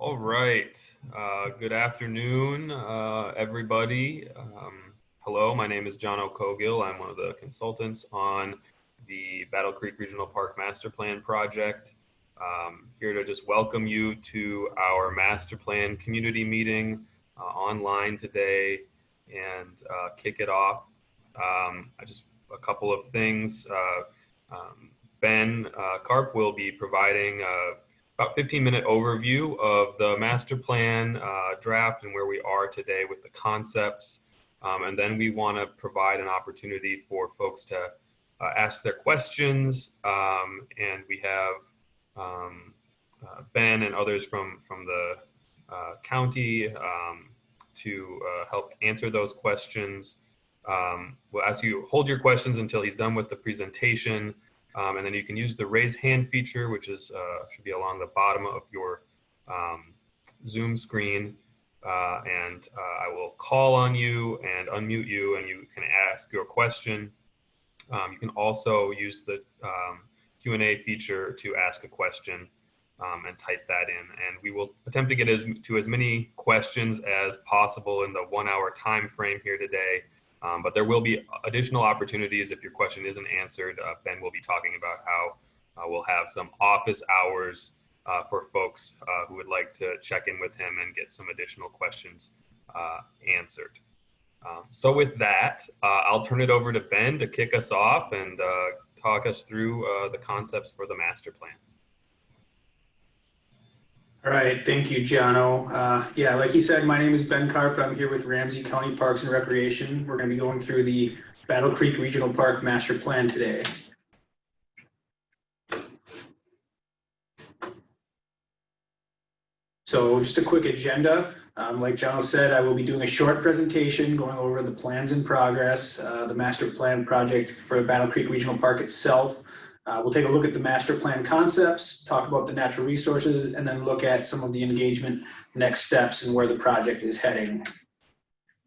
All right. Uh, good afternoon, uh, everybody. Um, hello, my name is John O'Cogill. I'm one of the consultants on the Battle Creek Regional Park Master Plan project. Um, here to just welcome you to our master plan community meeting uh, online today and uh, kick it off. Um, I just a couple of things. Uh, um, ben uh, Karp will be providing about 15 minute overview of the master plan uh, draft and where we are today with the concepts. Um, and then we want to provide an opportunity for folks to uh, ask their questions. Um, and we have um, uh, Ben and others from, from the uh, county um, to uh, help answer those questions. Um, we'll ask you hold your questions until he's done with the presentation. Um, and then you can use the raise hand feature, which is uh, should be along the bottom of your um, Zoom screen. Uh, and uh, I will call on you and unmute you and you can ask your question. Um, you can also use the um, Q&A feature to ask a question um, and type that in. And we will attempt to get as, to as many questions as possible in the one hour time frame here today. Um, but there will be additional opportunities if your question isn't answered. Uh, ben will be talking about how uh, we'll have some office hours uh, for folks uh, who would like to check in with him and get some additional questions uh, answered. Um, so with that, uh, I'll turn it over to Ben to kick us off and talk us through the concepts for the master plan. All right, thank you, Jono. Uh, yeah, like you said, my name is Ben Karp. I'm here with Ramsey County Parks and Recreation. We're going to be going through the Battle Creek Regional Park Master Plan today. So just a quick agenda. Um, like Jono said, I will be doing a short presentation going over the plans in progress, uh, the master plan project for Battle Creek Regional Park itself, uh, we'll take a look at the master plan concepts, talk about the natural resources, and then look at some of the engagement next steps and where the project is heading.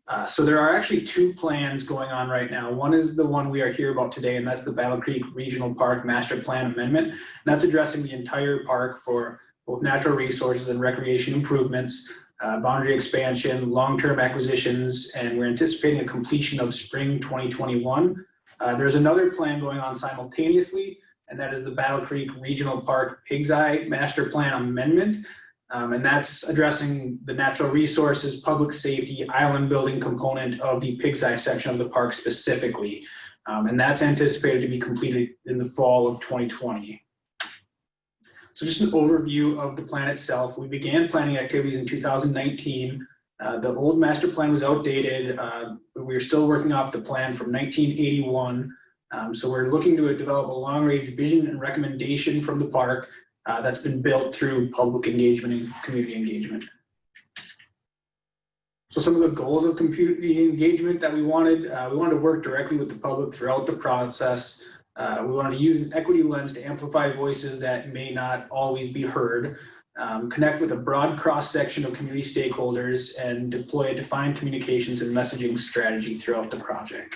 Uh, so there are actually two plans going on right now. One is the one we are here about today, and that's the Battle Creek Regional Park Master Plan Amendment. And that's addressing the entire park for both natural resources and recreation improvements, uh, boundary expansion, long-term acquisitions, and we're anticipating a completion of spring 2021. Uh, there's another plan going on simultaneously and that is the Battle Creek Regional Park Pig's Eye Master Plan Amendment. Um, and that's addressing the natural resources, public safety, island building component of the Pig's Eye section of the park specifically. Um, and that's anticipated to be completed in the fall of 2020. So just an overview of the plan itself. We began planning activities in 2019. Uh, the old master plan was outdated. Uh, we are still working off the plan from 1981. Um, so we're looking to develop a long range vision and recommendation from the park uh, that's been built through public engagement and community engagement. So some of the goals of community engagement that we wanted, uh, we wanted to work directly with the public throughout the process. Uh, we wanted to use an equity lens to amplify voices that may not always be heard, um, connect with a broad cross section of community stakeholders, and deploy a defined communications and messaging strategy throughout the project.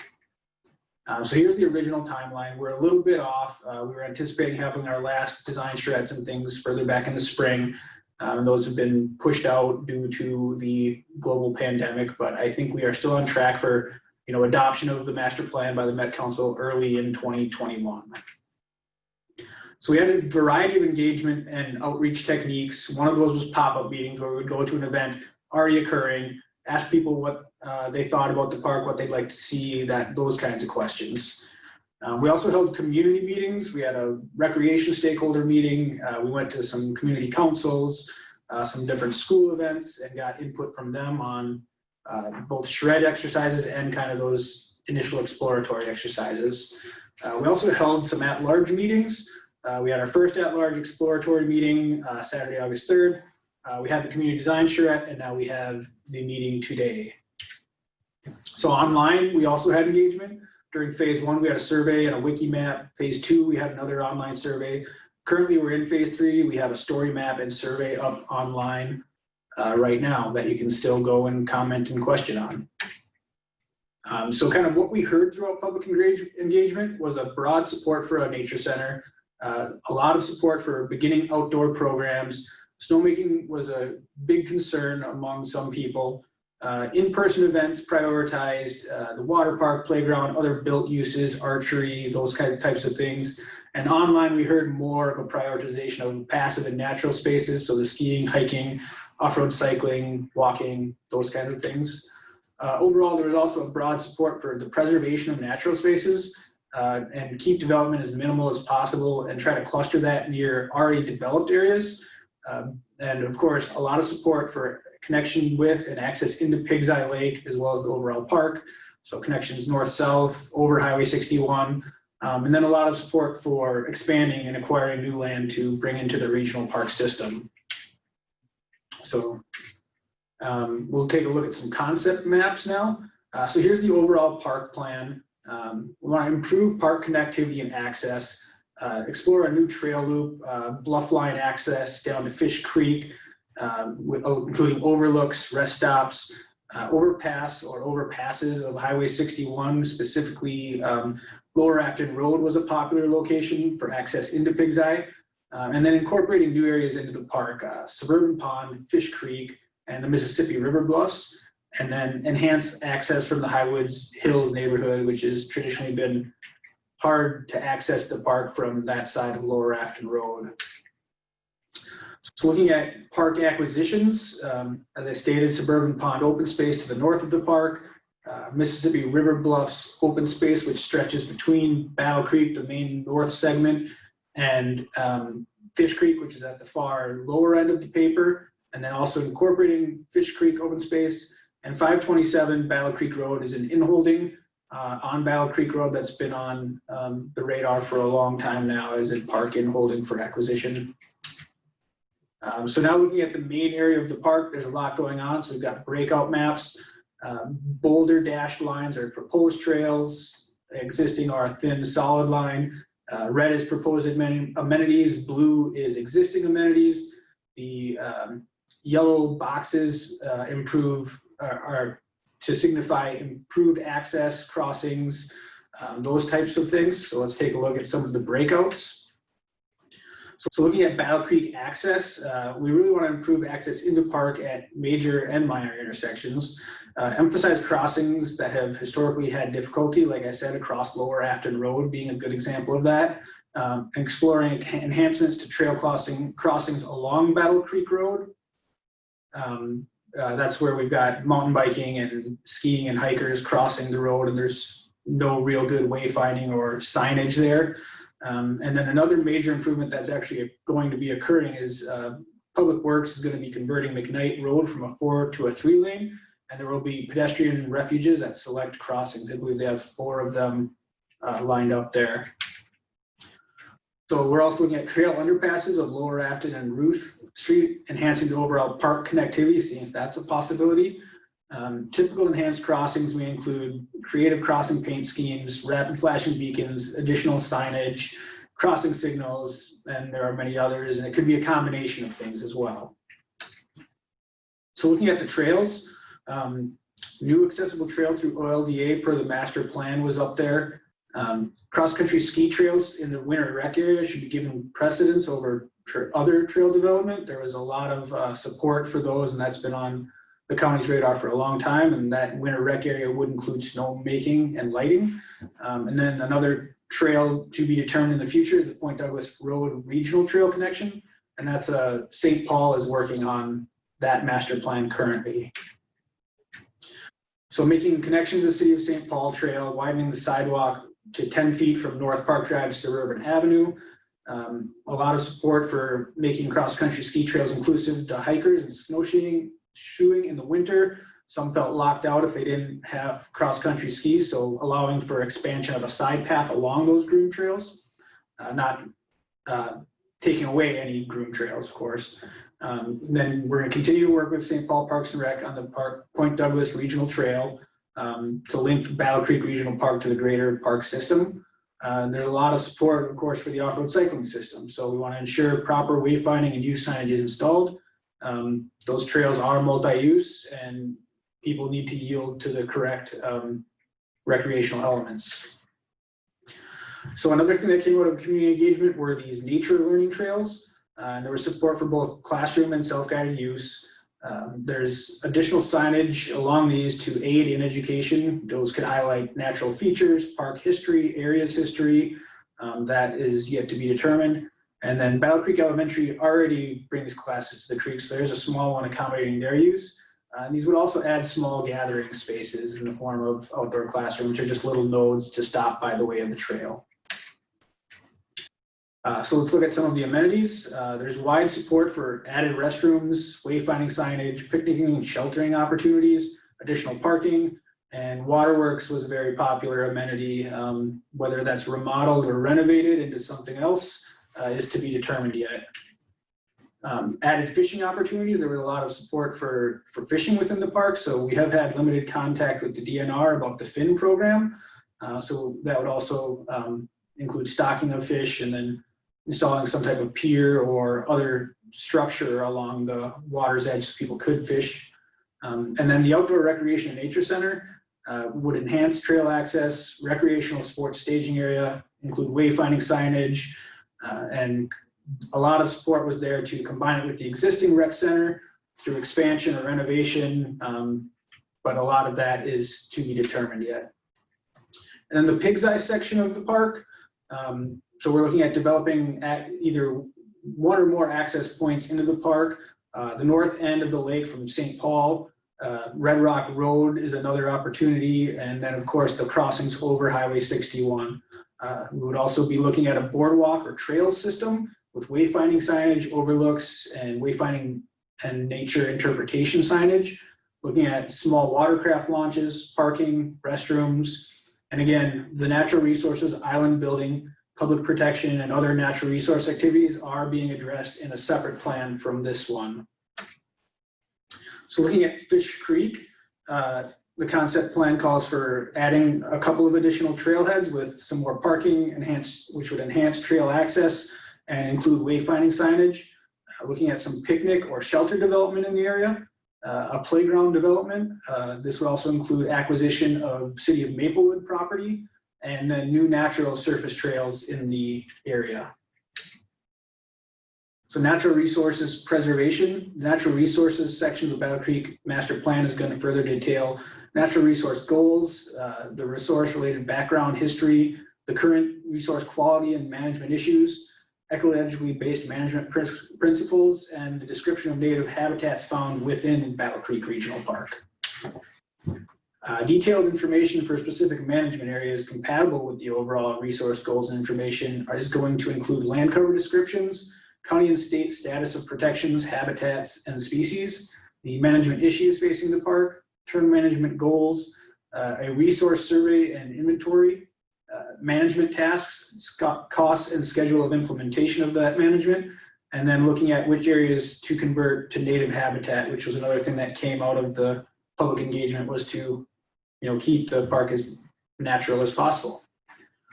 Um, so here's the original timeline. We're a little bit off. Uh, we were anticipating having our last design charrettes and things further back in the spring. Um, those have been pushed out due to the global pandemic, but I think we are still on track for you know, adoption of the master plan by the Met Council early in 2021. So we had a variety of engagement and outreach techniques. One of those was pop-up meetings where we would go to an event already occurring, ask people what uh, they thought about the park, what they'd like to see, that those kinds of questions. Um, we also held community meetings. We had a recreation stakeholder meeting. Uh, we went to some community councils, uh, some different school events and got input from them on uh, both charrette exercises and kind of those initial exploratory exercises. Uh, we also held some at-large meetings. We had our first at-large exploratory meeting Saturday, August 3rd. we had the community design charrette and now we have the meeting today. So online, we also had engagement. During phase one, we had a survey and a wiki map. Phase two, we had another online survey. Currently, we're in phase three. We have a story map and survey up online uh, right now that you can still go and comment and question on. Um, so kind of what we heard throughout public engagement was a broad support for a nature center, uh, a lot of support for beginning outdoor programs, snowmaking was a big concern among some people. Uh, in-person events prioritized uh, the water park, playground, other built uses, archery, those kind of types of things. And online, we heard more of a prioritization of passive and natural spaces, so the skiing, hiking, off-road cycling, walking, those kind of things. Uh, overall, there was also a broad support for the preservation of natural spaces uh, and keep development as minimal as possible and try to cluster that near already developed areas. Um, and of course, a lot of support for connection with and access into Pigs Eye Lake as well as the overall park. So connections north-south over Highway 61. Um, and then a lot of support for expanding and acquiring new land to bring into the regional park system. So um, we'll take a look at some concept maps now. Uh, so here's the overall park plan. Um, we want to improve park connectivity and access, uh, explore a new trail loop, uh, bluff line access down to Fish Creek, um, with, including overlooks, rest stops, uh, overpass or overpasses of Highway 61, specifically um, Lower Afton Road was a popular location for access into Pigs Eye. Um, and then incorporating new areas into the park, uh, Suburban Pond, Fish Creek, and the Mississippi River Bluffs, and then enhance access from the Highwoods Hills neighborhood, which has traditionally been hard to access the park from that side of Lower Afton Road. So looking at park acquisitions, um, as I stated, Suburban Pond open space to the north of the park, uh, Mississippi River Bluffs open space, which stretches between Battle Creek, the main north segment, and um, Fish Creek, which is at the far lower end of the paper, and then also incorporating Fish Creek open space. And 527 Battle Creek Road is an inholding uh, on Battle Creek Road that's been on um, the radar for a long time now as a park inholding for acquisition. Um, so now looking at the main area of the park, there's a lot going on. So we've got breakout maps, um, boulder dashed lines are proposed trails, existing are a thin solid line. Uh, red is proposed amenities, blue is existing amenities. The um, yellow boxes uh, improve are, are, to signify improved access, crossings, um, those types of things. So let's take a look at some of the breakouts. So, so looking at Battle Creek access, uh, we really want to improve access into the park at major and minor intersections. Uh, emphasize crossings that have historically had difficulty, like I said, across Lower Afton Road being a good example of that. Um, exploring enhancements to trail crossing crossings along Battle Creek Road. Um, uh, that's where we've got mountain biking and skiing and hikers crossing the road and there's no real good wayfinding or signage there. Um, and then another major improvement that's actually going to be occurring is uh, Public Works is going to be converting McKnight Road from a four to a three lane, and there will be pedestrian refuges at select crossings. I believe they have four of them uh, lined up there. So we're also looking at trail underpasses of Lower Afton and Ruth Street, enhancing the overall park connectivity, seeing if that's a possibility. Um, typical enhanced crossings, we include creative crossing paint schemes, rapid flashing beacons, additional signage, crossing signals, and there are many others, and it could be a combination of things as well. So looking at the trails, um, new accessible trail through OLDA per the master plan was up there. Um, Cross-country ski trails in the winter rec area should be given precedence over tra other trail development. There was a lot of uh, support for those, and that's been on the county's radar for a long time, and that winter rec area would include snow making and lighting. Um, and then another trail to be determined in the future is the Point Douglas Road Regional Trail Connection, and that's uh, St. Paul is working on that master plan currently. So making connections to the City of St. Paul Trail, widening the sidewalk to 10 feet from North Park Drive to Suburban Avenue. Um, a lot of support for making cross-country ski trails inclusive to hikers and snowshoeing shoeing in the winter. Some felt locked out if they didn't have cross-country skis, so allowing for expansion of a side path along those groom trails, uh, not uh, taking away any groom trails, of course. Um, then we're going to continue to work with St. Paul Parks and Rec on the Park Point Douglas Regional Trail um, to link Battle Creek Regional Park to the greater park system. Uh, there's a lot of support, of course, for the off-road cycling system. So we want to ensure proper wayfinding and use signage is installed. Um, those trails are multi-use and people need to yield to the correct um, recreational elements. So another thing that came out of community engagement were these nature learning trails. Uh, and there was support for both classroom and self-guided use. Um, there's additional signage along these to aid in education. Those could highlight natural features, park history, areas history. Um, that is yet to be determined. And then Battle Creek Elementary already brings classes to the creek, so there's a small one accommodating their use. Uh, and these would also add small gathering spaces in the form of outdoor classrooms, which are just little nodes to stop by the way of the trail. Uh, so let's look at some of the amenities. Uh, there's wide support for added restrooms, wayfinding signage, picnicking and sheltering opportunities, additional parking, and waterworks was a very popular amenity. Um, whether that's remodeled or renovated into something else uh, is to be determined yet. Um, added fishing opportunities. There was a lot of support for, for fishing within the park. So we have had limited contact with the DNR about the fin program. Uh, so that would also um, include stocking of fish and then installing some type of pier or other structure along the water's edge so people could fish. Um, and then the Outdoor Recreation and Nature Center uh, would enhance trail access, recreational sports staging area, include wayfinding signage, uh, and a lot of support was there to combine it with the existing rec center through expansion or renovation, um, but a lot of that is to be determined yet. And then the Pig's Eye section of the park, um, so we're looking at developing at either one or more access points into the park. Uh, the north end of the lake from St. Paul, uh, Red Rock Road is another opportunity. And then of course the crossings over Highway 61. Uh, we would also be looking at a boardwalk or trail system with wayfinding signage, overlooks, and wayfinding and nature interpretation signage. Looking at small watercraft launches, parking, restrooms, and again, the natural resources island building public protection and other natural resource activities are being addressed in a separate plan from this one. So looking at Fish Creek, uh, the concept plan calls for adding a couple of additional trailheads with some more parking enhanced, which would enhance trail access and include wayfinding signage, uh, looking at some picnic or shelter development in the area, uh, a playground development. Uh, this would also include acquisition of City of Maplewood property, and then new natural surface trails in the area. So natural resources preservation, the natural resources section of the Battle Creek Master Plan is going to further detail natural resource goals, uh, the resource related background history, the current resource quality and management issues, ecologically based management pr principles, and the description of native habitats found within Battle Creek Regional Park. Uh, detailed information for specific management areas compatible with the overall resource goals and information is going to include land cover descriptions, county and state status of protections, habitats, and species, the management issues facing the park, term management goals, uh, a resource survey and inventory, uh, management tasks, costs and schedule of implementation of that management, and then looking at which areas to convert to native habitat, which was another thing that came out of the public engagement was to you know, keep the park as natural as possible.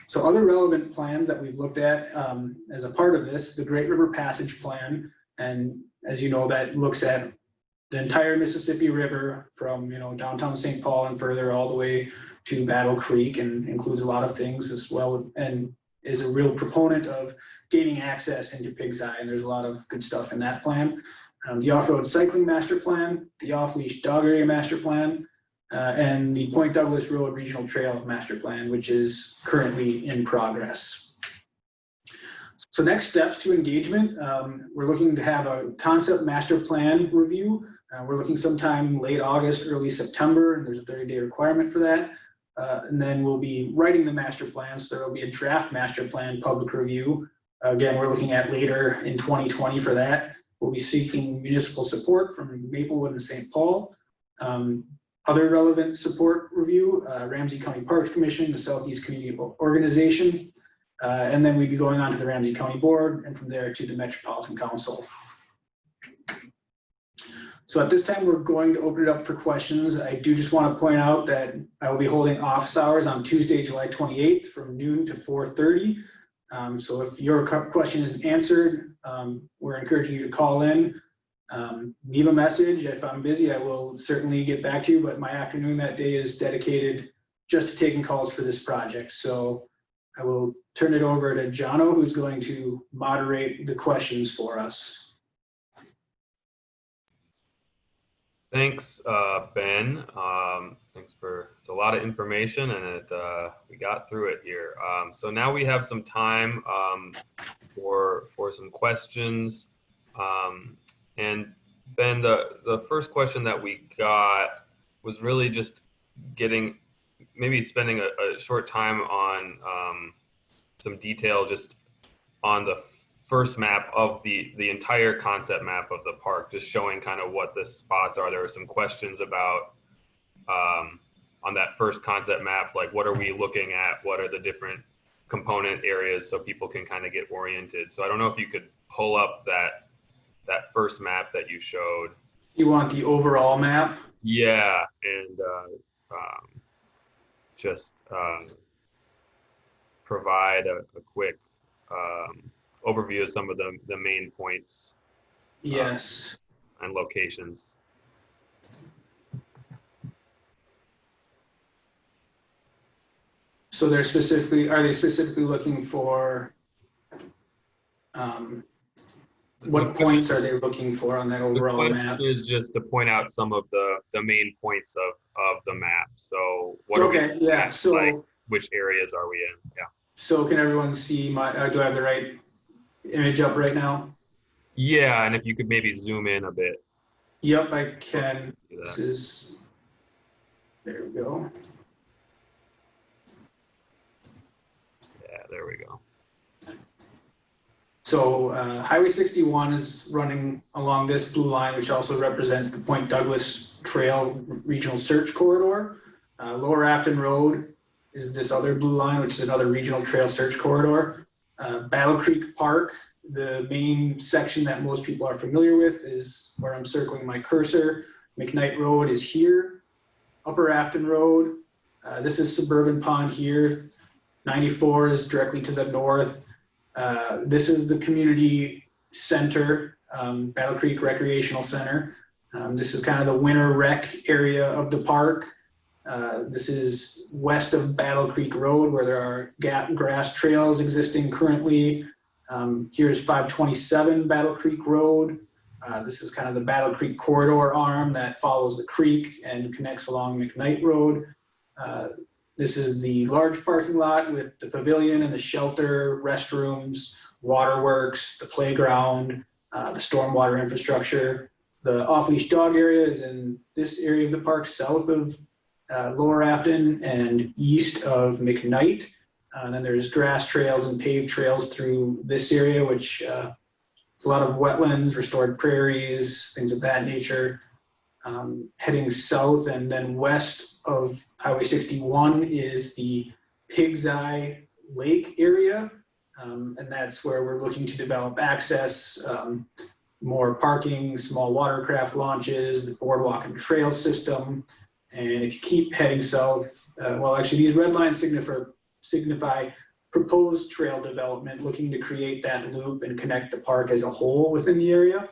So other relevant plans that we've looked at um, as a part of this, the Great River Passage Plan, and as you know, that looks at the entire Mississippi River from you know downtown St. Paul and further all the way to Battle Creek and includes a lot of things as well and is a real proponent of gaining access into Pig's Eye and there's a lot of good stuff in that plan. Um, the Off-Road Cycling Master Plan, the Off-Leash Dog Area Master Plan, uh, and the Point Douglas Road Regional Trail Master Plan, which is currently in progress. So next steps to engagement, um, we're looking to have a concept master plan review. Uh, we're looking sometime late August, early September, and there's a 30 day requirement for that. Uh, and then we'll be writing the master plan. So there will be a draft master plan public review. Again, we're looking at later in 2020 for that. We'll be seeking municipal support from Maplewood and St. Paul. Um, other relevant support review, uh, Ramsey County Parks Commission, the Southeast Community Organization, uh, and then we'd be going on to the Ramsey County Board and from there to the Metropolitan Council. So at this time, we're going to open it up for questions. I do just want to point out that I will be holding office hours on Tuesday, July 28th from noon to 4.30. Um, so if your question isn't answered, um, we're encouraging you to call in um, leave a message. If I'm busy, I will certainly get back to you, but my afternoon that day is dedicated just to taking calls for this project. So I will turn it over to Jono, who's going to moderate the questions for us. Thanks, uh, Ben. Um, thanks for it's a lot of information, and it uh, we got through it here. Um, so now we have some time um, for for some questions. Um, and Ben, the the first question that we got was really just getting maybe spending a, a short time on um, some detail just on the first map of the the entire concept map of the park, just showing kind of what the spots are. There were some questions about um, on that first concept map, like what are we looking at? What are the different component areas so people can kind of get oriented. So I don't know if you could pull up that that first map that you showed. You want the overall map? Yeah, and uh, um, just uh, provide a, a quick um, overview of some of the, the main points Yes. and locations. So they're specifically, are they specifically looking for, um, what points are they looking for on that overall map? is just to point out some of the, the main points of, of the map. So what are we, Okay, yeah, like, so, which areas are we in? Yeah. so can everyone see my, uh, do I have the right image up right now? Yeah, and if you could maybe zoom in a bit. Yep, I can. This is, there we go. Yeah, there we go. So uh, Highway 61 is running along this blue line, which also represents the Point Douglas Trail Regional Search Corridor. Uh, Lower Afton Road is this other blue line, which is another regional trail search corridor. Uh, Battle Creek Park, the main section that most people are familiar with is where I'm circling my cursor. McKnight Road is here. Upper Afton Road, uh, this is Suburban Pond here. 94 is directly to the north. Uh, this is the community center, um, Battle Creek Recreational Center. Um, this is kind of the winter rec area of the park. Uh, this is west of Battle Creek Road where there are gap grass trails existing currently. Um, here's 527 Battle Creek Road. Uh, this is kind of the Battle Creek corridor arm that follows the creek and connects along McKnight Road. Uh, this is the large parking lot with the pavilion and the shelter, restrooms, waterworks, the playground, uh, the stormwater infrastructure. The off-leash dog area is in this area of the park south of uh, Lower Afton and east of McKnight. Uh, and then there's grass trails and paved trails through this area, which uh, it's a lot of wetlands, restored prairies, things of that nature. Um, heading south and then west of Highway 61 is the Pig's Eye Lake area. Um, and that's where we're looking to develop access, um, more parking, small watercraft launches, the boardwalk and trail system. And if you keep heading south, uh, well, actually these red lines signify, signify proposed trail development, looking to create that loop and connect the park as a whole within the area.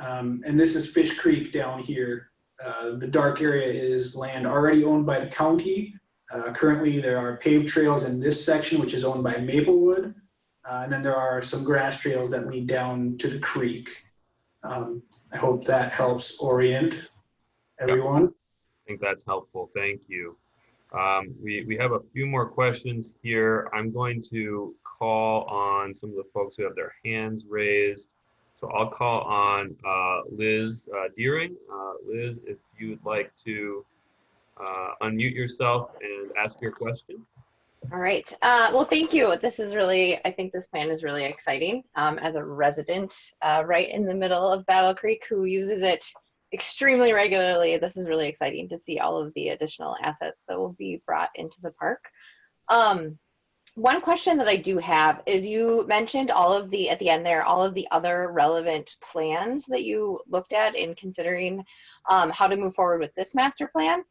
Um, and this is Fish Creek down here. Uh, the dark area is land already owned by the county. Uh, currently, there are paved trails in this section, which is owned by Maplewood. Uh, and then there are some grass trails that lead down to the creek. Um, I hope that helps orient everyone. I think that's helpful. Thank you. Um, we, we have a few more questions here. I'm going to call on some of the folks who have their hands raised. So I'll call on uh, Liz uh, Deering. Uh, Liz, if you would like to uh, unmute yourself and ask your question. All right. Uh, well, thank you. This is really, I think this plan is really exciting. Um, as a resident uh, right in the middle of Battle Creek who uses it extremely regularly, this is really exciting to see all of the additional assets that will be brought into the park. Um, one question that I do have is you mentioned all of the, at the end there, all of the other relevant plans that you looked at in considering um, how to move forward with this master plan.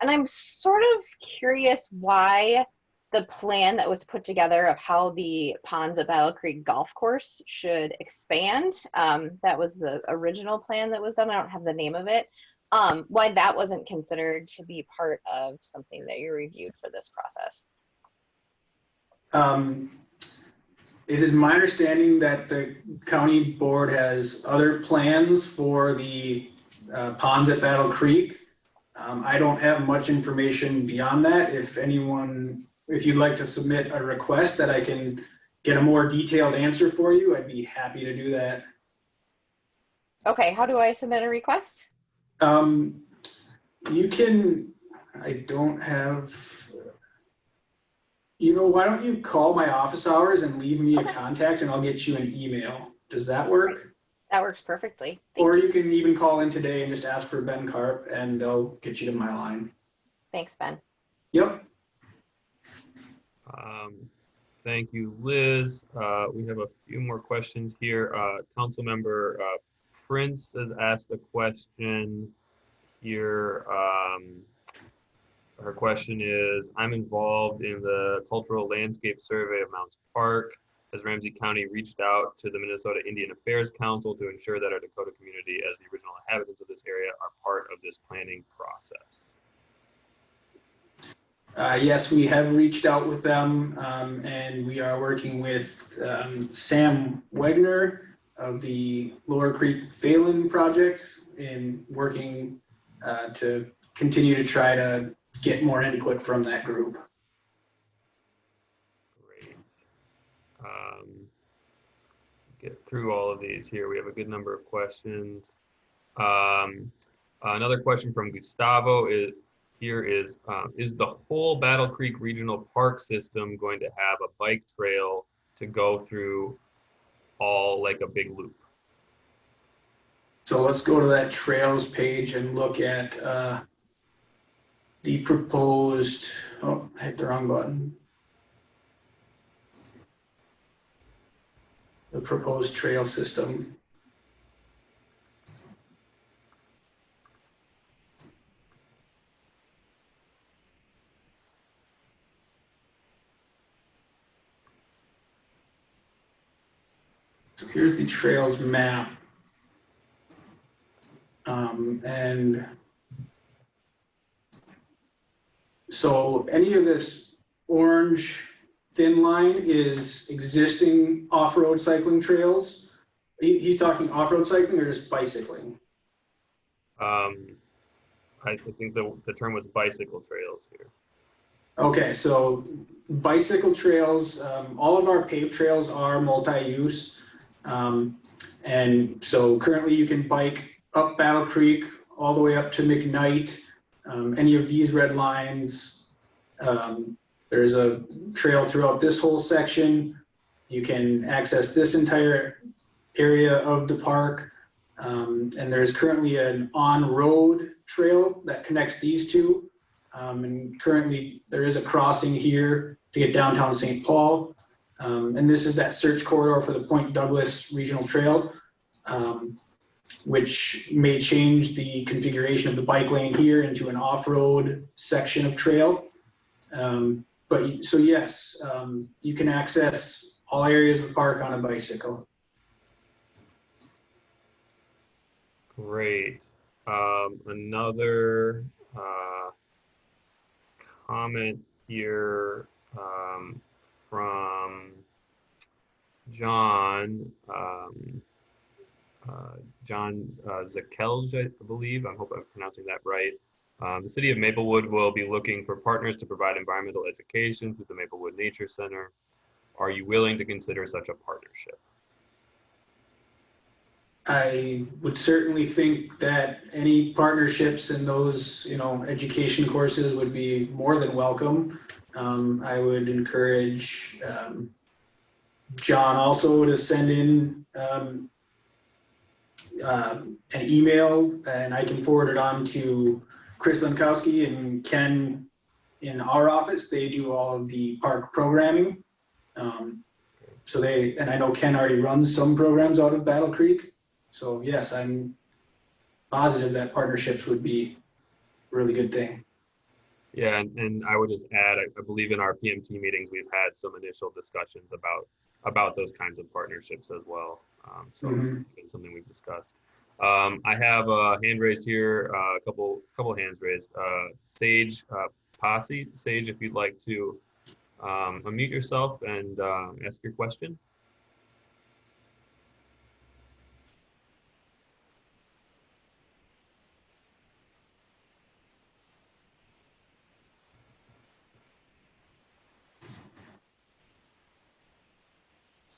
And I'm sort of curious why the plan that was put together of how the ponds at Battle Creek Golf Course should expand. Um, that was the original plan that was done. I don't have the name of it. Um, why that wasn't considered to be part of something that you reviewed for this process. Um, it is my understanding that the county board has other plans for the uh, ponds at Battle Creek. Um, I don't have much information beyond that. If anyone, if you'd like to submit a request that I can get a more detailed answer for you, I'd be happy to do that. Okay, how do I submit a request? Um, you can, I don't have, you know, why don't you call my office hours and leave me a contact and I'll get you an email. Does that work? That works perfectly. Thank Or you. you can even call in today and just ask for Ben Carp and they'll get you to my line. Thanks, Ben. Yep. Um, Thank you, Liz. Uh, We have a few more questions here. Uh, Councilmember uh, Prince has asked a question here. Um, Her question is, I'm involved in the cultural landscape survey of Mounds Park. Has Ramsey County reached out to the Minnesota Indian Affairs Council to ensure that our Dakota community, as the original inhabitants of this area, are part of this planning process? Uh, yes, we have reached out with them, um, and we are working with, um, Sam Wegner of the Lower Creek Phalen Project in working, uh, to continue to try to get more input from that group. Great. Um, Get through all of these here. We have a good number of questions. Um, Another question from Gustavo is, here is, um, is the whole Battle Creek Regional Park System going to have a bike trail to go through all like a big loop? So let's go to that trails page and look at, uh, the proposed, oh, I hit the wrong button. The proposed trail system. So here's the trails map. Um, and so any of this orange thin line is existing off-road cycling trails. He, he's talking off-road cycling or just bicycling? Um, I I think the, the term was bicycle trails here. Okay, so bicycle trails, um, all of our paved trails are multi-use. Um, and so currently you can bike up Battle Creek all the way up to McKnight. Um, any of these red lines, um, there's a trail throughout this whole section. You can access this entire area of the park. Um, and there's currently an on-road trail that connects these two. Um, and currently there is a crossing here to get downtown St. Paul. Um, and this is that search corridor for the Point Douglas Regional Trail, um, which may change the configuration of the bike lane here into an off-road section of trail. Um, but, so yes, um, you can access all areas of the park on a bicycle. Great. Um, another, uh, comment here, um, from John, um, uh, John, uh, Zakelj, I believe. I hope I'm pronouncing that right. Um, the city of Maplewood will be looking for partners to provide environmental education through the Maplewood Nature Center. Are you willing to consider such a partnership? I would certainly think that any partnerships in those, you know, education courses would be more than welcome. Um, I would encourage, um, John also to send in, um, um, an email and I can forward it on to Chris Lankowski and Ken in our office. They do all of the park programming. Um, so they, and I know Ken already runs some programs out of Battle Creek. So yes, I'm positive that partnerships would be a really good thing. Yeah, and, I would just add, I, I believe in our PMT meetings, we've had some initial discussions about, about those kinds of partnerships as well. Um, so Mhm. it's something we've discussed. Um, I have a hand raised here, uh, a couple, couple hands raised. Uh, Sage, uh, Posse, Sage, if you'd like to um, unmute yourself and uh, ask your question.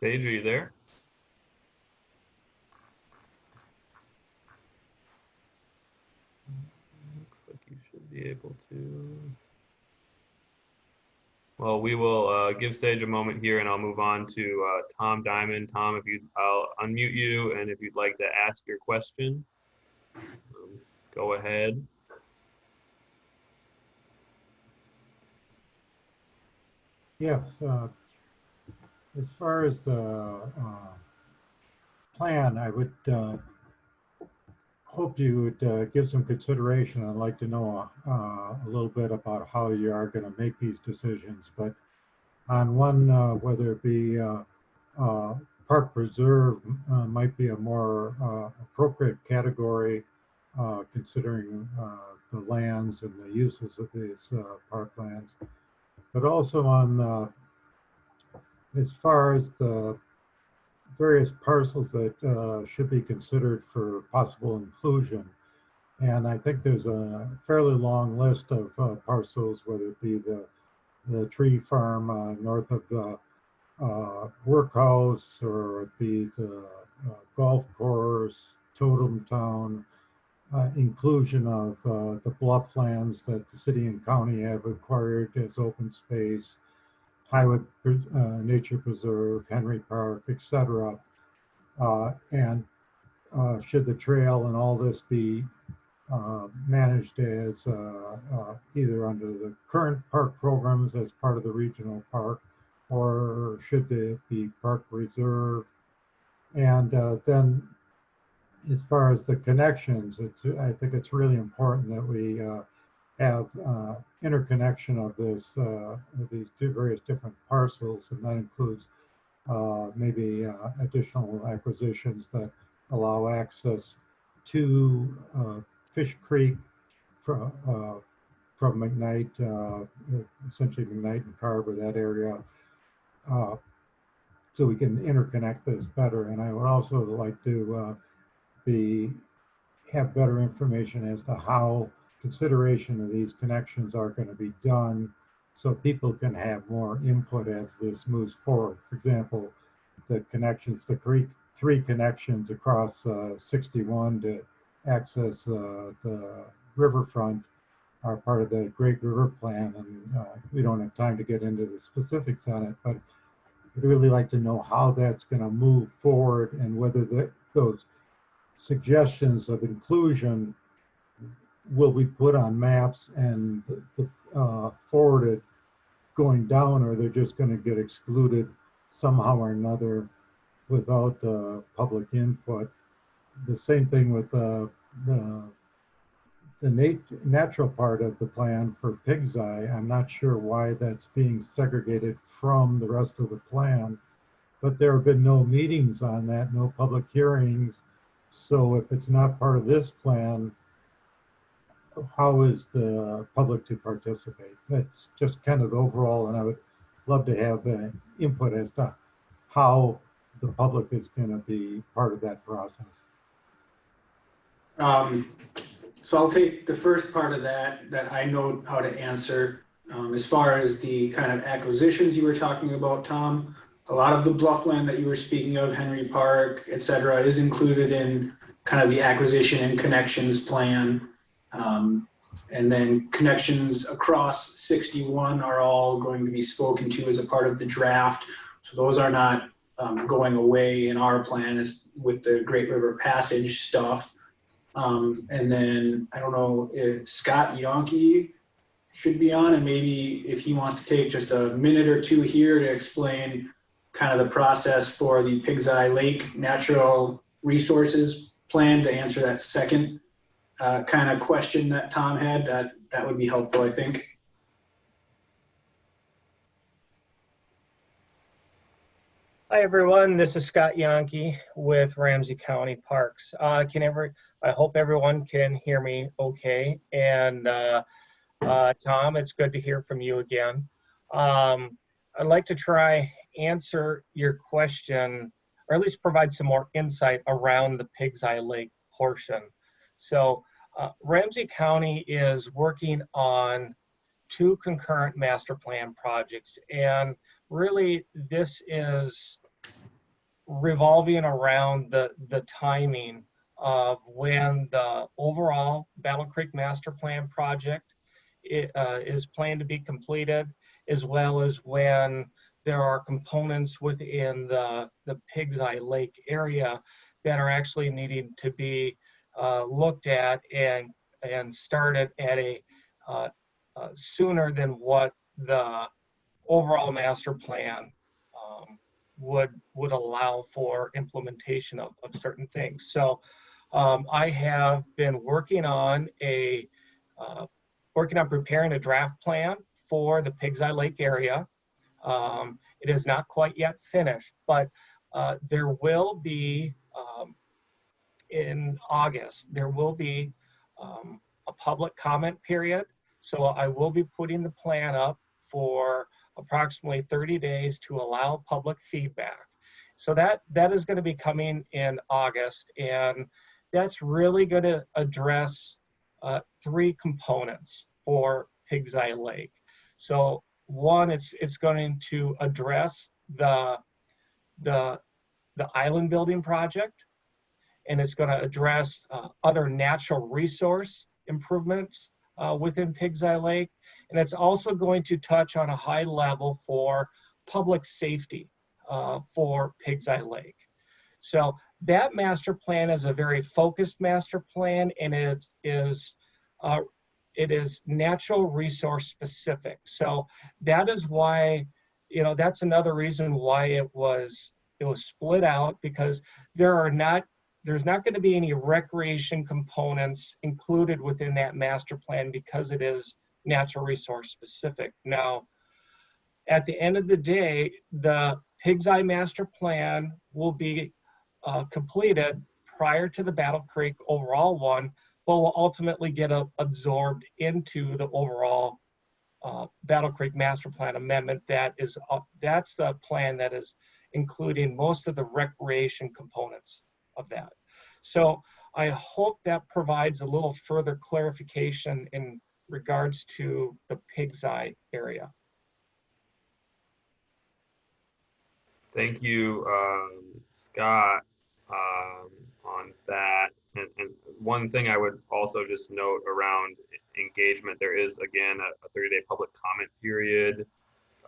Sage, are you there? Looks like you should able to. Well, we will uh, give Sage a moment here and I'll move on to uh, Tom Diamond. Tom, if you, I'll unmute you and if you'd like to ask your question, um, go ahead. Yes, uh, as far as the uh, plan, I would uh, hope you would uh, give some consideration. I'd like to know uh, a little bit about how you are going to make these decisions. But on one, uh, whether it be uh, uh, park preserve uh, might be a more appropriate category considering the lands and the uses of these parklands but also on, as far as the various parcels that uh, should be considered for possible inclusion. And I think there's a fairly long list of uh, parcels, whether it be the, the tree farm uh, north of the uh, workhouse or it be the uh, golf course, Totem Town, uh, inclusion of the bluff lands that the city and county have acquired as open space, Highwood uh, Nature Preserve, Henry Park, etc. Uh, and uh, should the trail and all this be uh, managed as uh, uh, either under the current park programs as part of the regional park, or should they be park reserve? And then as far as the connections, I think it's really important that we have interconnection of this, uh, these two various different parcels, and that includes uh, maybe uh, additional acquisitions that allow access to uh, Fish Creek from, from McKnight, essentially McKnight and Carver, that area, so we can interconnect this better. And I would also like to be, have better information as to how consideration of these connections are going to be done so people can have more input as this moves forward. For example, the connections, the three, three connections across uh, 61 to access uh, the riverfront are part of the Great River Plan, and uh, we don't have time to get into the specifics on it, but I'd really like to know how that's going to move forward and whether the, those suggestions of inclusion will be put on maps and uh, forwarded going down, or they're just going to get excluded somehow or another without uh, public input. The same thing with uh, the the nat natural part of the plan for Pig's Eye. I'm not sure why that's being segregated from the rest of the plan, but there have been no meetings on that, no public hearings, so if it's not part of this plan, how is the public to participate? That's just kind of the overall, and I would love to have uh, input as to how the public is going to be part of that process. Um, so I'll take the first part of that, that I know how to answer. Um, as far as the kind of acquisitions you were talking about, Tom, a lot of the bluffland that you were speaking of, Henry Park, et cetera, is included in kind of the acquisition and connections plan. Um, and then connections across 61 are all going to be spoken to as a part of the draft. So those are not um, going away in our plan with the Great River Passage stuff. Um, and then I don't know if Scott Yonke should be on and maybe if he wants to take just a minute or two here to explain kind of the process for the Pig's Eye Lake Natural Resources Plan to answer that second uh, kind of question that Tom had, that, that would be helpful, I think. Hi, everyone. This is Scott Yonke with Ramsey County Parks. Uh, can every, I hope everyone can hear me okay. And uh, uh, Tom, it's good to hear from you again. Um, I'd like to try answer your question, or at least provide some more insight around the Pig's Eye Lake portion. So uh, Ramsey County is working on two concurrent master plan projects, and really this is revolving around the the timing of when the overall Battle Creek Master Plan project i- uh, is planned to be completed, as well as when there are components within the, the Pig's Eye Lake area that are actually needing to be uh, looked at and, and started at a uh, uh, sooner than what the overall master plan um, would, would allow for implementation of, of certain things. So um, I have been working on a, uh, working on preparing a draft plan for the Pigs Eye Lake area. Um, it is not quite yet finished, but uh, there will be um, in August, there will be um, a public comment period. So I will be putting the plan up for approximately 30 days to allow public feedback. So that that is going to be coming in August, and that's really going to address uh, three components for Pigs Eye Lake. So one, it's it's going to address the the the island building project, and it's going to address uh, other natural resource improvements uh, within Pigs Eye Lake, and it's also going to touch on a high level for public safety uh, for Pigs Eye Lake. So that master plan is a very focused master plan, and it is uh, it is natural resource specific. So that is why, you know, that's another reason why it was it was split out because there are not there's not going to be any recreation components included within that master plan because it is natural resource specific. Now, at the end of the day, the Pig's Eye Master Plan will be uh, completed prior to the Battle Creek overall one, but will ultimately get uh, absorbed into the overall uh, Battle Creek Master Plan amendment. That is, uh, that's the plan that is including most of the recreation components of that. So I hope that provides a little further clarification in regards to the Pig's Eye area. Thank you, um, Scott, um, on that. And, and one thing I would also just note around engagement, there is again a, a 30 day public comment period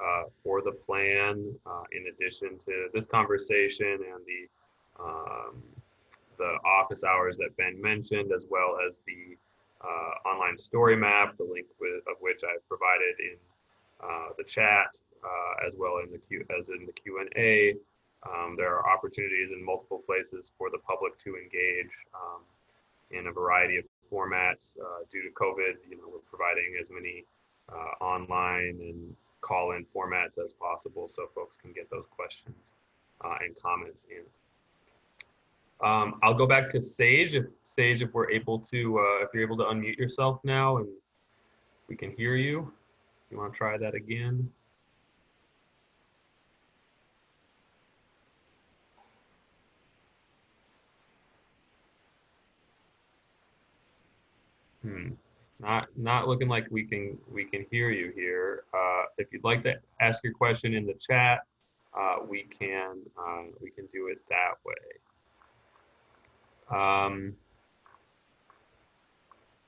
uh, for the plan, uh, in addition to this conversation and the um, the office hours that Ben mentioned, as well as the uh, online story map, the link with, of which I've provided in uh, the chat, uh, as well in the Q as in the Q and A. Um, there are opportunities in multiple places for the public to engage um, in a variety of formats. Uh, due to COVID, you know, we're providing as many uh, online and call-in formats as possible, so folks can get those questions uh, and comments in. Um, I'll go back to Sage. If Sage, if we're able to, uh, if you're able to unmute yourself now and we can hear you. You want to try that again? Hmm. Not not looking like we can we can hear you here. Uh, if you'd like to ask your question in the chat, uh, we can uh, we can do it that way. Um,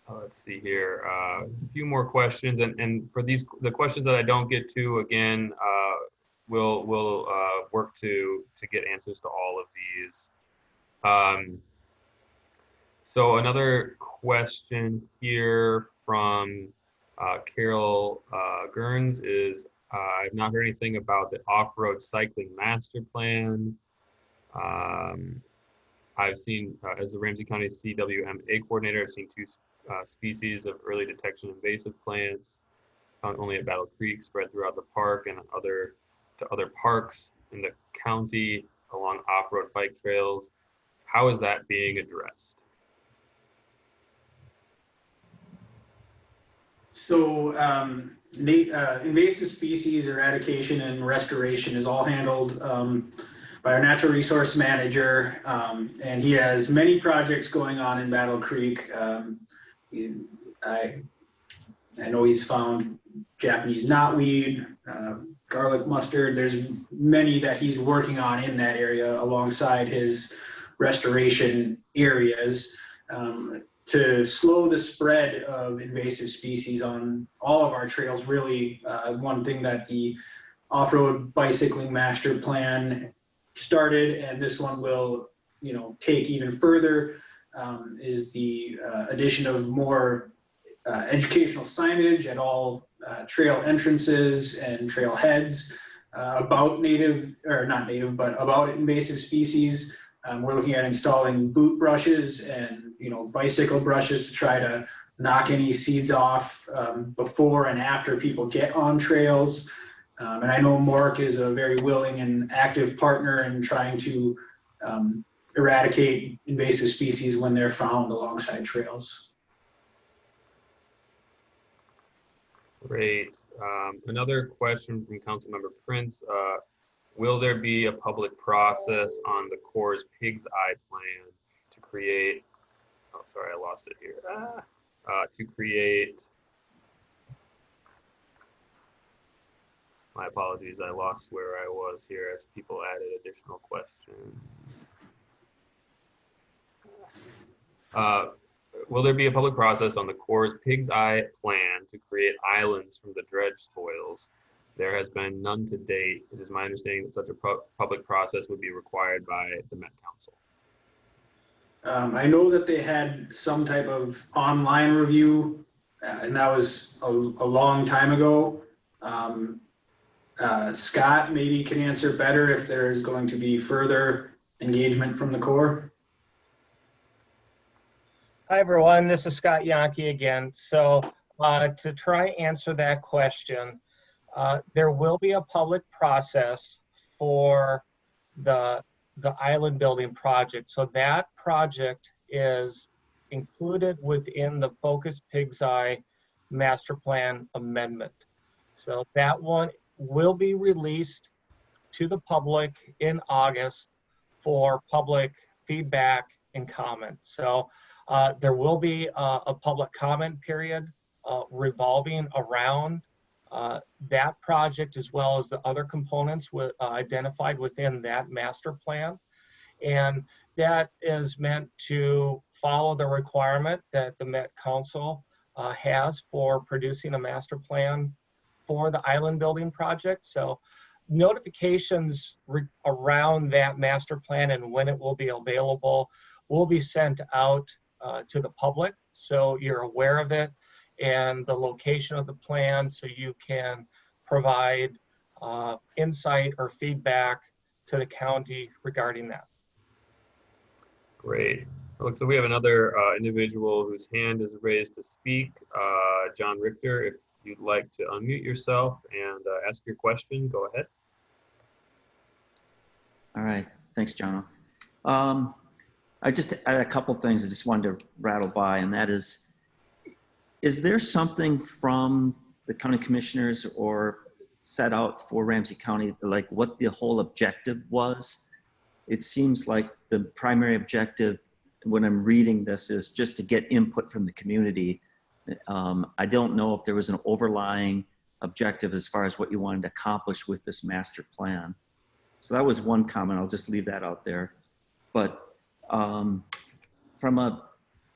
uh, let's see here. Uh, a few more questions, and and for these the questions that I don't get to again, uh, we'll we'll uh, work to to get answers to all of these. Um, so another question here from uh, Carol uh, Gerns is, uh, I've not heard anything about the off-road cycling master plan. Um, I've seen, uh, as the Ramsey County CWMA coordinator, I've seen two uh, species of early detection invasive plants found only at Battle Creek, spread throughout the park and other to other parks in the county along off-road bike trails. How is that being addressed? So, um, uh, invasive species eradication and restoration is all handled, um, by our natural resource manager. Um, and he has many projects going on in Battle Creek. Um, I, I know he's found Japanese knotweed, uh, garlic mustard. There's many that he's working on in that area alongside his restoration areas. Um, to slow the spread of invasive species on all of our trails, really, uh, one thing that the off-road bicycling master plan started, and this one will, you know, take even further, um, is the, uh, addition of more, uh, educational signage at all, uh, trail entrances and trail heads, uh, about native, or not native, but about invasive species. Um, we're looking at installing boot brushes and, you know, bicycle brushes to try to knock any seeds off um, before and after people get on trails. Um, and I know Mark is a very willing and active partner in trying to um, eradicate invasive species when they're found alongside trails. Great. Um, another question from Councilmember Prince. Uh, will there be a public process on the Corps' Pig's Eye plan to create, oh, sorry, I lost it here. Ah, uh, to create, my apologies, I lost where I was here as people added additional questions. Uh, Will there be a public process on the Corps' Pig's Eye plan to create islands from the dredge spoils? There has been none to date. It is my understanding that such a pu- public process would be required by the Met Council. Um, I know that they had some type of online review, uh, and that was a, a long time ago. Um, uh, Scott maybe can answer better if there is going to be further engagement from the Corps. Hi, everyone. This is Scott Yankee again. So uh, to try answer that question, uh, there will be a public process for the, the island building project. So that project is included within the Focus Pig's Eye Master Plan Amendment. So that one will be released to the public in August for public feedback and comment. So uh, There will be a public comment period uh, revolving around uh, that project as well as the other components uh, identified within that master plan. And that is meant to follow the requirement that the Met Council uh, has for producing a master plan for the island building project. So notifications around that master plan and when it will be available will be sent out uh, to the public, so you're aware of it and the location of the plan, so you can provide uh, insight or feedback to the county regarding that. Great. Looks like we have another uh, individual whose hand is raised to speak. Uh, John Richter, if you'd like to unmute yourself and uh, ask your question, go ahead. All right, thanks, John. Um, I just had a couple things I just wanted to rattle by, and that is, is there something from the county commissioners or set out for Ramsey County, like what the whole objective was? It seems like the primary objective, when I'm reading this, is just to get input from the community. Um, I don't know if there was an overlying objective as far as what you wanted to accomplish with this master plan. So that was one comment. I'll just leave that out there. But um, from a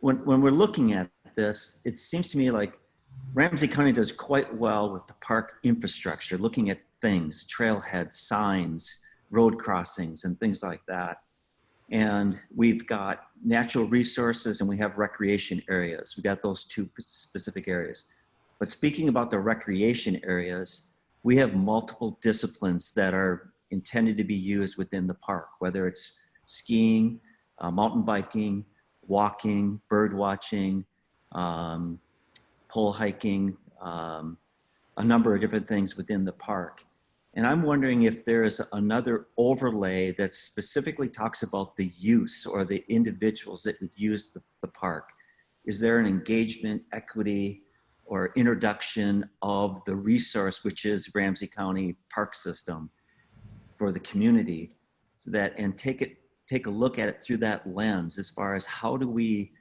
when when we're looking at this, it seems to me like Ramsey County does quite well with the park infrastructure, looking at things, trailheads, signs, road crossings, and things like that. And we've got natural resources and we have recreation areas. We've got those two specific areas. But speaking about the recreation areas, we have multiple disciplines that are intended to be used within the park, whether it's skiing, uh, mountain biking, walking, bird watching, um, pole hiking, um, a number of different things within the park. And I'm wondering if there is another overlay that specifically talks about the use or the individuals that would use the, the park. Is there an engagement, equity, or introduction of the resource, which is Ramsey County Park System for the community. So that, and take it, take a look at it through that lens as far as how do we,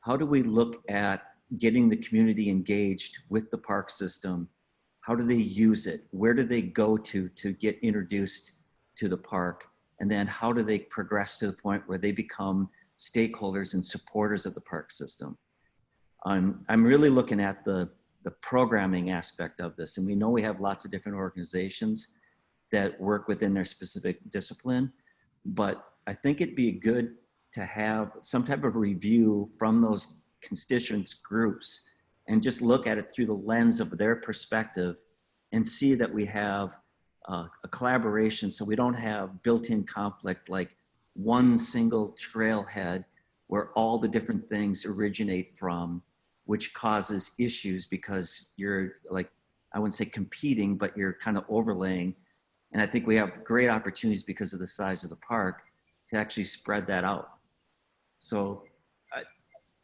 how do we look at getting the community engaged with the park system? How do they use it? Where do they go to to get introduced to the park? And then how do they progress to the point where they become stakeholders and supporters of the park system? I'm, I'm really looking at the, the programming aspect of this. And we know we have lots of different organizations that work within their specific discipline, but I think it'd be good to have some type of review from those constituents groups and just look at it through the lens of their perspective and see that we have uh, a collaboration so we don't have built-in conflict like one single trailhead where all the different things originate from which causes issues because you're like i wouldn't say competing but you're kind of overlaying. And i think we have great opportunities because of the size of the park to actually spread that out. So I,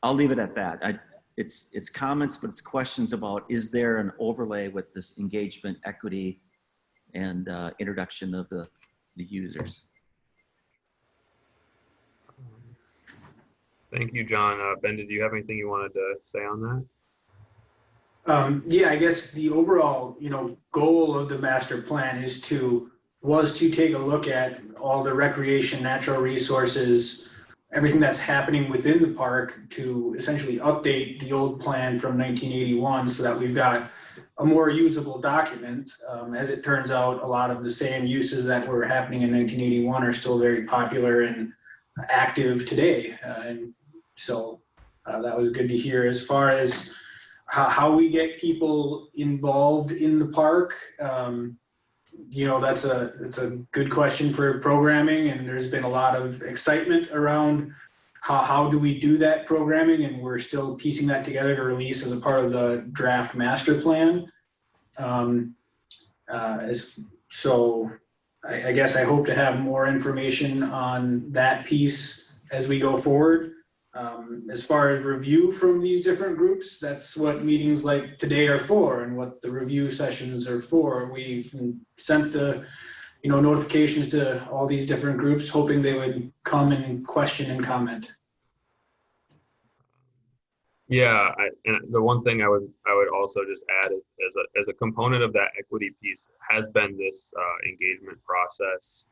i'll leave it at that. I, it's it's comments but it's questions about is there an overlay with this engagement equity and uh, introduction of the the users Thank you, John. Uh, Ben, did you have anything you wanted to say on that? Um, yeah, I guess the overall, you know, goal of the master plan is to, was to take a look at all the recreation, natural resources, everything that's happening within the park to essentially update the old plan from nineteen eighty-one so that we've got a more usable document. Um, as it turns out, a lot of the same uses that were happening in nineteen eighty-one are still very popular and active today. Uh, and so uh, that was good to hear. As far as how, how we get people involved in the park, um, you know, that's a that's a good question for programming, and there's been a lot of excitement around how how do we do that programming, and we're still piecing that together to release as a part of the draft master plan. Um, uh, as so, I, I guess I hope to have more information on that piece as we go forward. Um, as far as review from these different groups, that's what meetings like today are for and what the review sessions are for. We've sent the, you know, notifications to all these different groups, hoping they would come and question and comment. Yeah, I, and the one thing I would I would also just add as a as a component of that equity piece has been this uh, engagement process.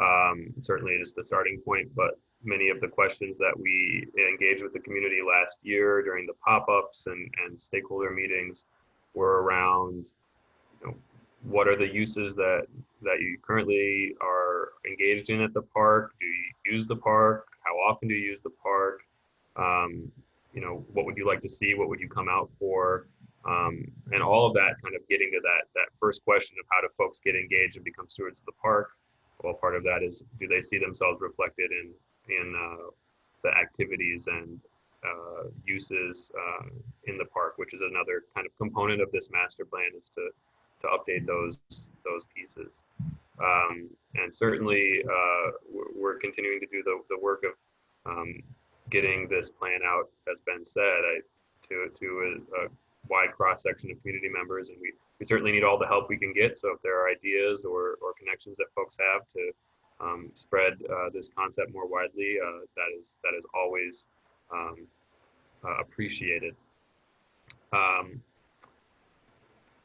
Um, certainly, just the starting point, but many of the questions that we engaged with the community last year during the pop-ups and and stakeholder meetings were around, you know, what are the uses that that you currently are engaged in at the park? Do you use the park? How often do you use the park? Um, you know, what would you like to see? What would you come out for? Um, and all of that kind of getting to that that first question of how do folks get engaged and become stewards of the park. Well, part of that is do they see themselves reflected in in uh, the activities and uh, uses uh, in the park, which is another kind of component of this master plan is to to update those those pieces. Um, and certainly, uh, we're, continuing to do the the work of um, getting this plan out, as Ben said, I, to to a, a wide cross section of community members, and we we certainly need all the help we can get. So if there are ideas or or connections that folks have to um, spread uh, this concept more widely, uh, that is that is always um, uh, appreciated. Um,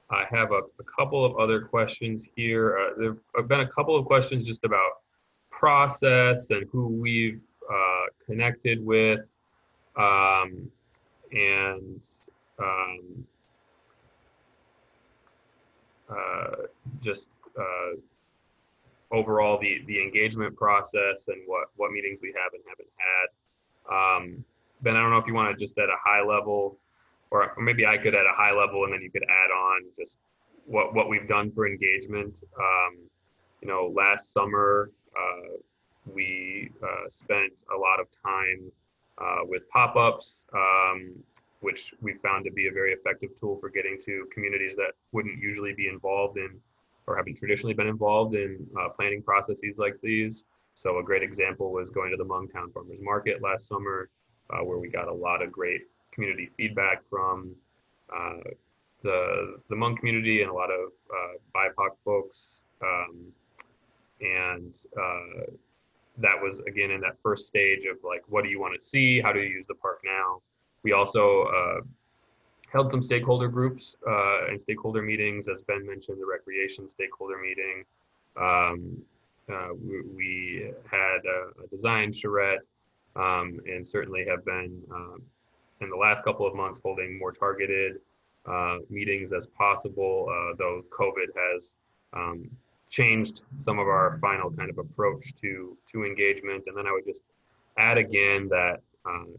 I have a, a, couple of other questions here. Uh, there have been a couple of questions just about process and who we've uh, connected with, um, and um, uh, just overall the the engagement process and what what meetings we have and haven't had. Um, ben, I don't know if you want to just at a high level, or maybe I could at a high level, and then you could add on just what what we've done for engagement. Um, you know, last summer uh, we uh, spent a lot of time uh, with pop-ups, um, which we found to be a very effective tool for getting to communities that wouldn't usually be involved in or haven't traditionally been involved in uh, planning processes like these. So a great example was going to the Hmongtown Farmers Market last summer, uh, where we got a lot of great community feedback from uh, the the Hmong community and a lot of uh, BIPOC folks, um, and uh, that was again in that first stage of like, what do you want to see? How do you use the park now? We also uh, held some stakeholder groups uh, and stakeholder meetings, as Ben mentioned, the recreation stakeholder meeting. Um, uh, we, we had a, a design charrette um, and certainly have been um, in the last couple of months holding more targeted uh, meetings as possible, uh, though COVID has um, changed some of our final kind of approach to to engagement. And then I would just add again that uh,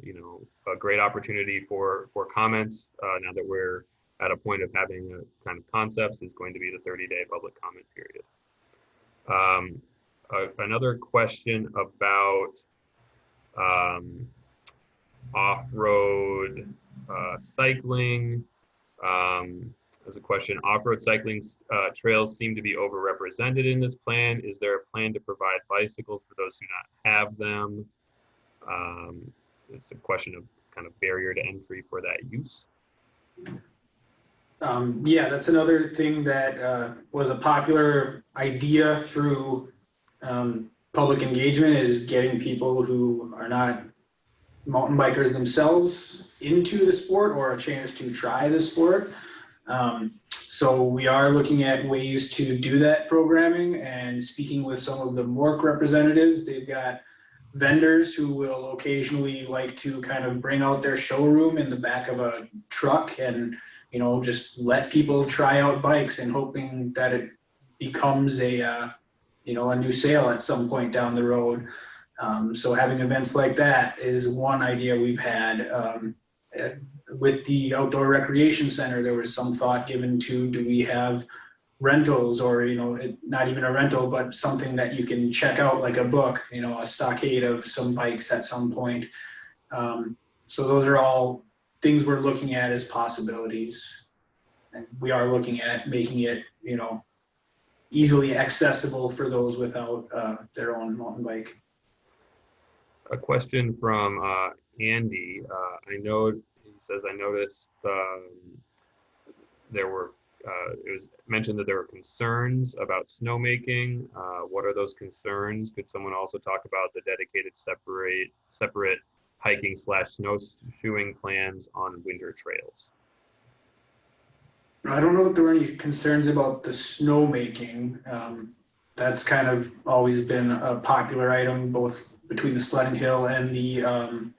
you know a great opportunity for for comments uh, now that we're at a point of having a kind of concepts is going to be the 30 day public comment period. Um, uh, another question about um, off-road uh, cycling. Um, there's a question, off-road cycling uh, trails seem to be overrepresented in this plan. Is there a plan to provide bicycles for those who not have them? Um, it's a question of kind of barrier to entry for that use. Um, yeah, that's another thing that, uh, was a popular idea through, um, public engagement is getting people who are not mountain bikers themselves into the sport or a chance to try the sport. Um, so we are looking at ways to do that programming and speaking with some of the MORC representatives. They've got vendors who will occasionally like to kind of bring out their showroom in the back of a truck and, you know, just let people try out bikes and hoping that it becomes a, uh, you know, a new sale at some point down the road. Um, so having events like that is one idea we've had. Um, eh, with the outdoor recreation center, there was some thought given to, do we have rentals or, you know, it- not even a rental, but something that you can check out like a book, you know, a stockade of some bikes at some point. Um, so those are all things we're looking at as possibilities. And we are looking at making it, you know, easily accessible for those without, uh, their own mountain bike. A question from uh, Andy. Uh, I know he says I noticed um, there were uh, it was mentioned that there were concerns about snowmaking. Uh, what are those concerns? Could someone also talk about the dedicated separate separate hiking slash snowshoeing plans on winter trails? I don't know if there were any concerns about the snowmaking. Um, that's kind of always been a popular item, both between the sledding hill and the, um,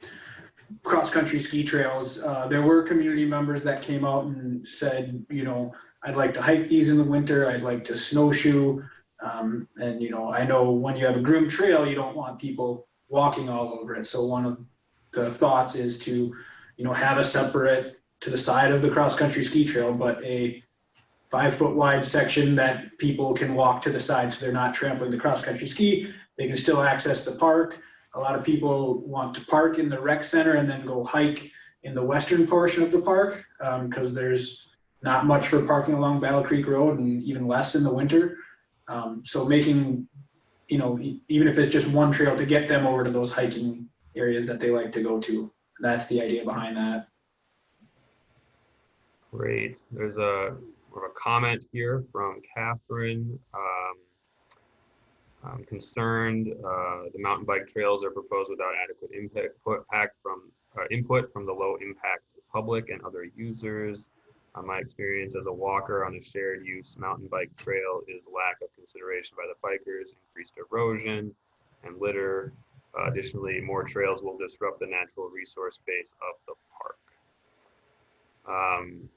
cross-country ski trails. Uh, there were community members that came out and said, you know, I'd like to hike these in the winter, I'd like to snowshoe. Um, and, you know, I know when you have a groomed trail, you don't want people walking all over it. So one of the thoughts is to, you know, have a separate to the side of the cross-country ski trail, but a five foot wide section that people can walk to the side so they're not trampling the cross-country ski. They can still access the park. A lot of people want to park in the rec center and then go hike in the western portion of the park because there's not much for parking along Battle Creek Road and even less in the winter. Um, so making, you know, even if it's just one trail to get them over to those hiking areas that they like to go to. That's the idea behind that. Great. There's a, a comment here from Catherine. Um, I'm concerned uh, the mountain bike trails are proposed without adequate impact from uh, input from the low impact public and other users. Uh, my experience as a walker on a shared use mountain bike trail is lack of consideration by the bikers, increased erosion and litter. Uh, additionally, more trails will disrupt the natural resource base of the park. Um,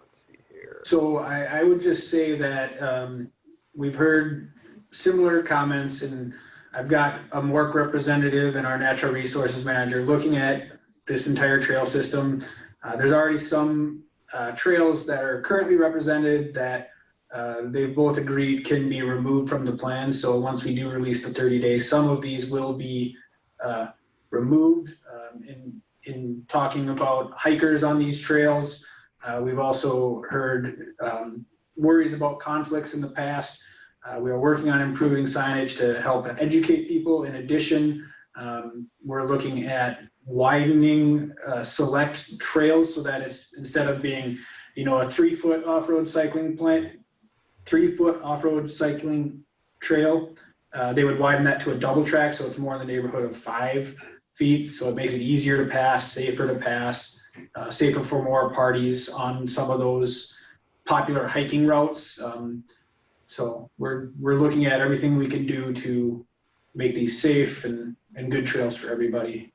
let's see here. So I, I would just say that, um, we've heard similar comments and I've got a MORC representative and our natural resources manager looking at this entire trail system. Uh, there's already some, uh, trails that are currently represented that, uh, they've both agreed can be removed from the plan. So once we do release the thirty days, some of these will be, uh, removed. Um, in, in talking about hikers on these trails, uh, we've also heard, um, worries about conflicts in the past. We are working on improving signage to help educate people. In addition, um, we're looking at widening uh, select trails so that it's, instead of being, you know, a three-foot off-road cycling plant, three-foot off-road cycling trail, uh, they would widen that to a double track, so it's more in the neighborhood of five feet. So it makes it easier to pass, safer to pass, uh, safer for more parties on some of those popular hiking routes. Um, so we're, we're looking at everything we can do to make these safe and, and good trails for everybody.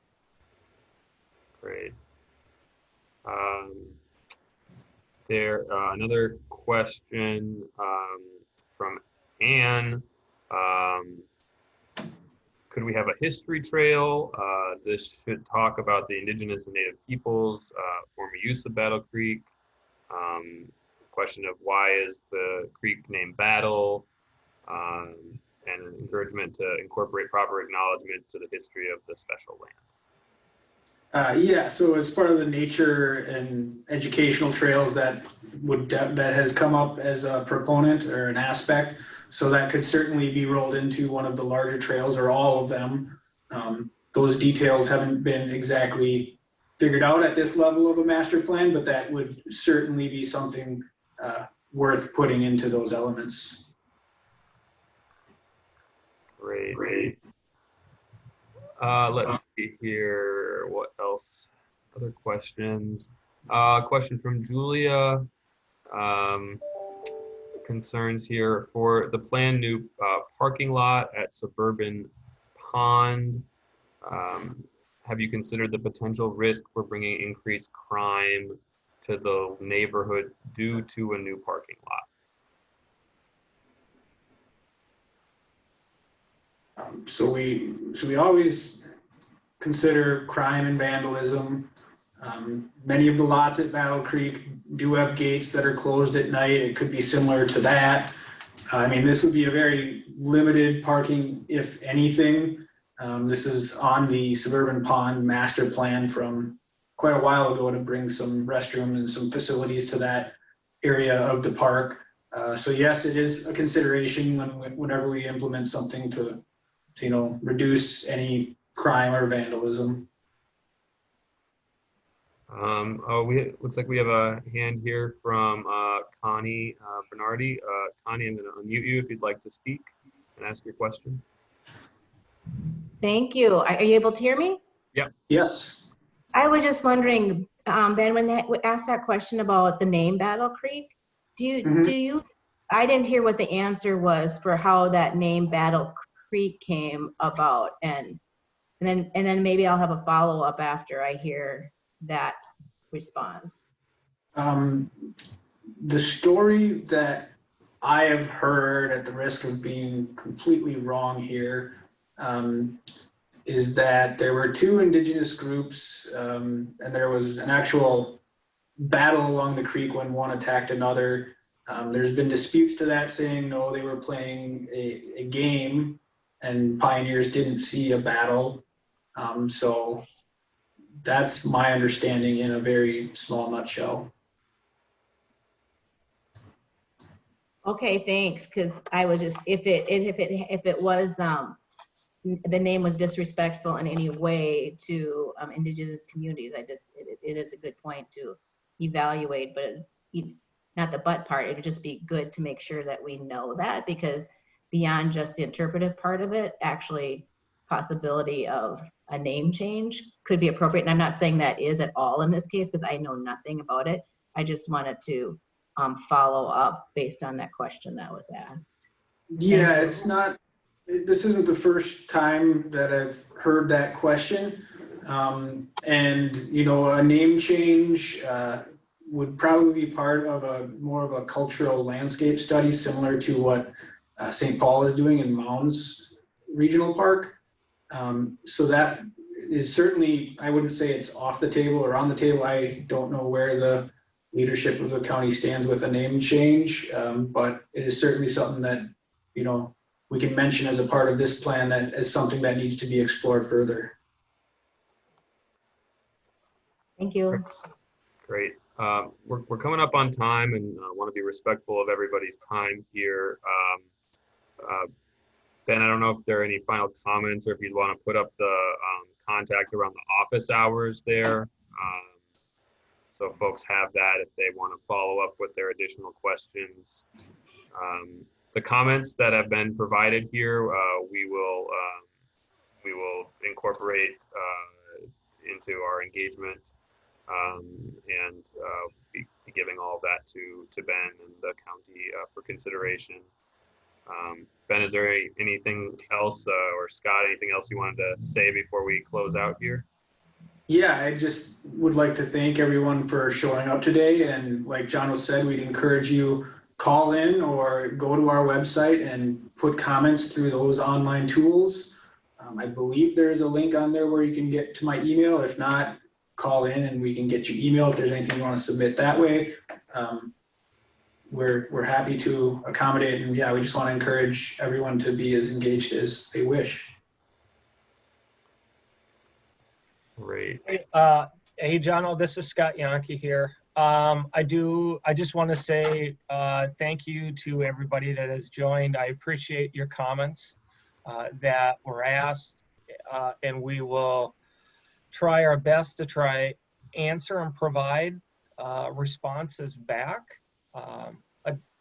Great. Um, there, uh, another question um, from Anne. Um, could we have a history trail? Uh, this should talk about the indigenous and native peoples, uh, former use of Battle Creek. Um, question of why is the creek named Battle? Um, and an encouragement to incorporate proper acknowledgement to the history of the special land. Uh, yeah, so as part of the nature and educational trails that would, that has come up as a proponent or an aspect. So that could certainly be rolled into one of the larger trails or all of them. Um, those details haven't been exactly figured out at this level of a master plan, but that would certainly be something uh, worth putting into those elements. Great. Great. Uh, let's see here. What else? Other questions? Uh, question from Julia. Um, concerns here for the planned new uh, parking lot at Suburban Pond. Um, have you considered the potential risk for bringing increased crime to the neighborhood due to a new parking lot? Um, so we, so we always consider crime and vandalism. Um, many of the lots at Battle Creek do have gates that are closed at night. It could be similar to that. I mean, this would be a very limited parking, if anything. Um, this is on the Suburban Pond Master Plan from quite a while ago to bring some restrooms and some facilities to that area of the park. Uh, so yes, it is a consideration when, whenever we implement something to to, you know, reduce any crime or vandalism. Um, oh, we looks like we have a hand here from uh, Connie uh, Bernardi. Uh, Connie, I'm going to unmute you if you'd like to speak and ask your question. Thank you. Are are you able to hear me? Yeah. Yes. I was just wondering, um, Ben, when that, asked that question about the name Battle Creek, do you, Mhm. do you, I didn't hear what the answer was for how that name Battle Creek came about and, and then, and then maybe I'll have a follow-up after I hear that response. Um, the story that I have heard at the risk of being completely wrong here, um, is that there were two indigenous groups, um, and there was an actual battle along the creek when one attacked another. Um, there's been disputes to that saying, no, they were playing a, a game and pioneers didn't see a battle. Um, so that's my understanding in a very small nutshell. Okay, thanks, because I was just, if it, if it, if it was, um, the name was disrespectful in any way to um, indigenous communities, I just, it, it is a good point to evaluate, but it's not the but part, it would just be good to make sure that we know that, because beyond just the interpretive part of it, actually possibility of a name change could be appropriate, and I'm not saying that is at all in this case, because I know nothing about it. I just wanted to um, follow up based on that question that was asked. Yeah, it's not, this isn't the first time that I've heard that question. Um, and, you know, a name change, uh, would probably be part of a, more of a cultural landscape study, similar to what, uh, St. Paul is doing in Mounds Regional Park. Um, so that is certainly, I wouldn't say it's off the table or on the table. I don't know where the leadership of the county stands with a name change, um, but it is certainly something that, you know, we can mention as a part of this plan that is something that needs to be explored further. Thank you. Great. Um, we're, we're coming up on time and uh, want to be respectful of everybody's time here. Um, uh, Ben, I don't know if there are any final comments or if you'd want to put up the um, contact around the office hours there. Um, so folks have that if they want to follow up with their additional questions. Um, the comments that have been provided here, uh, we will um, we will incorporate uh, into our engagement um, and uh, be, be giving all of that to to Ben and the county uh, for consideration. Um, ben, is there any, anything else, uh, or Scott, anything else you wanted to say before we close out here? Yeah, I just would like to thank everyone for showing up today. And like John said, we'd encourage you call in or go to our website and put comments through those online tools. Um, I believe there is a link on there where you can get to my email. If not, call in and we can get you email if there's anything you want to submit that way. Um, we're, we're happy to accommodate and yeah, we just want to encourage everyone to be as engaged as they wish. Great. Uh, hey, John, this is Scott Yankee here. Um, I do, I just want to say, uh, thank you to everybody that has joined. I appreciate your comments, uh, that were asked, uh, and we will try our best to try answer and provide, uh, responses back. Um,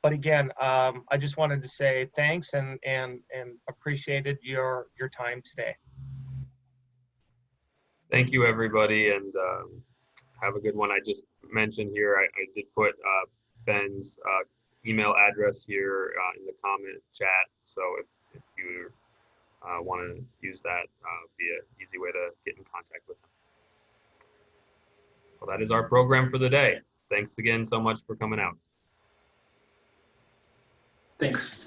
but, again, um, I just wanted to say thanks and, and, and appreciated your, your time today. Thank you, everybody, and um, have a good one. I just mentioned here, I, I did put uh, Ben's uh, email address here uh, in the comment chat. So if, if you uh, want to use that, uh, be an easy way to get in contact with him. Well, that is our program for the day. Thanks again so much for coming out. Thanks.